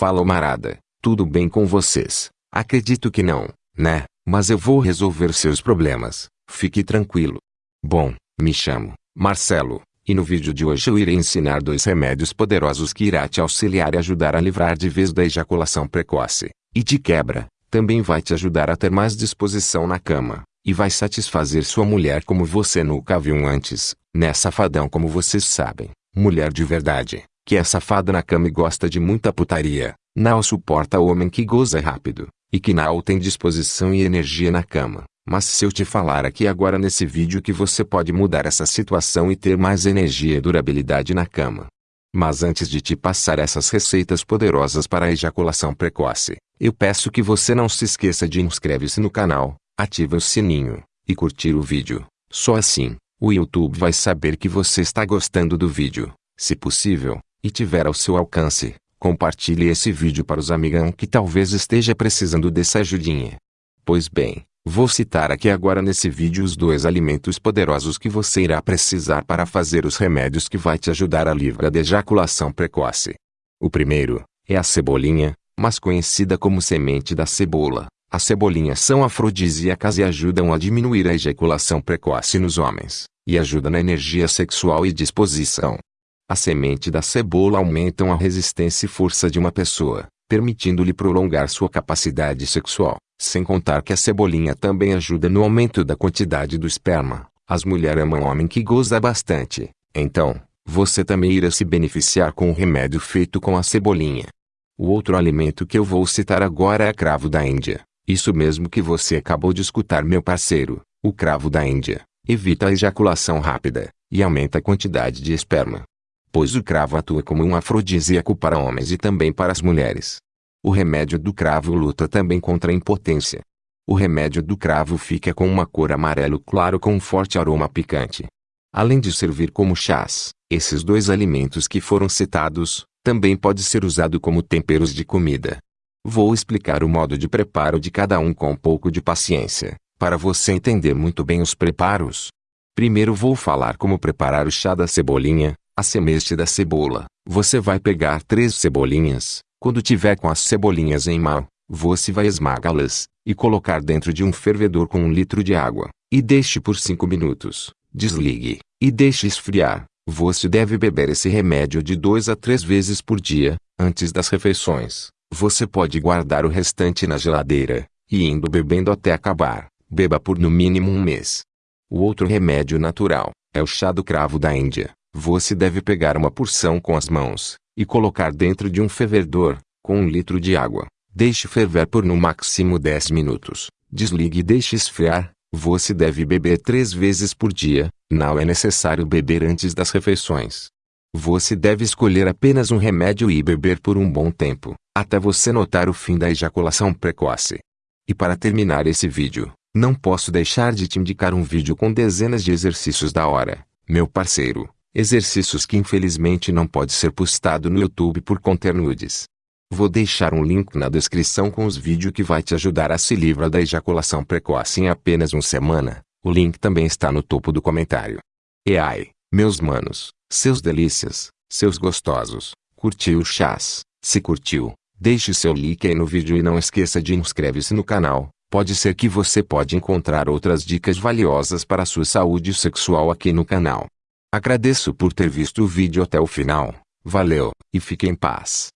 Fala Marada, tudo bem com vocês? Acredito que não, né? Mas eu vou resolver seus problemas, fique tranquilo. Bom, me chamo Marcelo, e no vídeo de hoje eu irei ensinar dois remédios poderosos que irá te auxiliar e ajudar a livrar de vez da ejaculação precoce. E de quebra, também vai te ajudar a ter mais disposição na cama, e vai satisfazer sua mulher como você nunca viu antes, né safadão como vocês sabem, mulher de verdade, que é safada na cama e gosta de muita putaria, não suporta homem que goza rápido, e que não tem disposição e energia na cama. Mas se eu te falar aqui agora nesse vídeo que você pode mudar essa situação e ter mais energia e durabilidade na cama. Mas antes de te passar essas receitas poderosas para a ejaculação precoce, eu peço que você não se esqueça de inscrever-se no canal, ative o sininho, e curtir o vídeo. Só assim, o YouTube vai saber que você está gostando do vídeo. Se possível, e tiver ao seu alcance, compartilhe esse vídeo para os amigão que talvez esteja precisando dessa ajudinha. Pois bem, Vou citar aqui agora nesse vídeo os dois alimentos poderosos que você irá precisar para fazer os remédios que vai te ajudar a livrar da ejaculação precoce. O primeiro, é a cebolinha, mais conhecida como semente da cebola. As cebolinhas são afrodisíacas e ajudam a diminuir a ejaculação precoce nos homens, e ajuda na energia sexual e disposição. A semente da cebola aumentam a resistência e força de uma pessoa, permitindo-lhe prolongar sua capacidade sexual. Sem contar que a cebolinha também ajuda no aumento da quantidade do esperma. As mulheres amam homem que goza bastante. Então, você também irá se beneficiar com o remédio feito com a cebolinha. O outro alimento que eu vou citar agora é cravo da Índia. Isso mesmo que você acabou de escutar meu parceiro, o cravo da Índia. Evita a ejaculação rápida, e aumenta a quantidade de esperma. Pois o cravo atua como um afrodisíaco para homens e também para as mulheres. O remédio do cravo luta também contra a impotência. O remédio do cravo fica com uma cor amarelo claro com um forte aroma picante. Além de servir como chás, esses dois alimentos que foram citados, também pode ser usado como temperos de comida. Vou explicar o modo de preparo de cada um com um pouco de paciência, para você entender muito bem os preparos. Primeiro vou falar como preparar o chá da cebolinha, a semente da cebola. Você vai pegar três cebolinhas, quando tiver com as cebolinhas em mão, você vai esmagá-las, e colocar dentro de um fervedor com um litro de água, e deixe por 5 minutos. Desligue, e deixe esfriar. Você deve beber esse remédio de 2 a 3 vezes por dia, antes das refeições. Você pode guardar o restante na geladeira, e indo bebendo até acabar. Beba por no mínimo um mês. O outro remédio natural, é o chá do cravo da Índia. Você deve pegar uma porção com as mãos, e colocar dentro de um fervedor, com um litro de água. Deixe ferver por no máximo 10 minutos. Desligue e deixe esfriar. Você deve beber três vezes por dia, não é necessário beber antes das refeições. Você deve escolher apenas um remédio e beber por um bom tempo, até você notar o fim da ejaculação precoce. E para terminar esse vídeo, não posso deixar de te indicar um vídeo com dezenas de exercícios da hora, meu parceiro. Exercícios que infelizmente não pode ser postado no YouTube por conter nudes. Vou deixar um link na descrição com os vídeos que vai te ajudar a se livrar da ejaculação precoce em apenas uma semana. O link também está no topo do comentário. E ai, meus manos, seus delícias, seus gostosos, curtiu o chás? Se curtiu, deixe seu like aí no vídeo e não esqueça de inscrever-se no canal. Pode ser que você pode encontrar outras dicas valiosas para a sua saúde sexual aqui no canal. Agradeço por ter visto o vídeo até o final. Valeu, e fique em paz.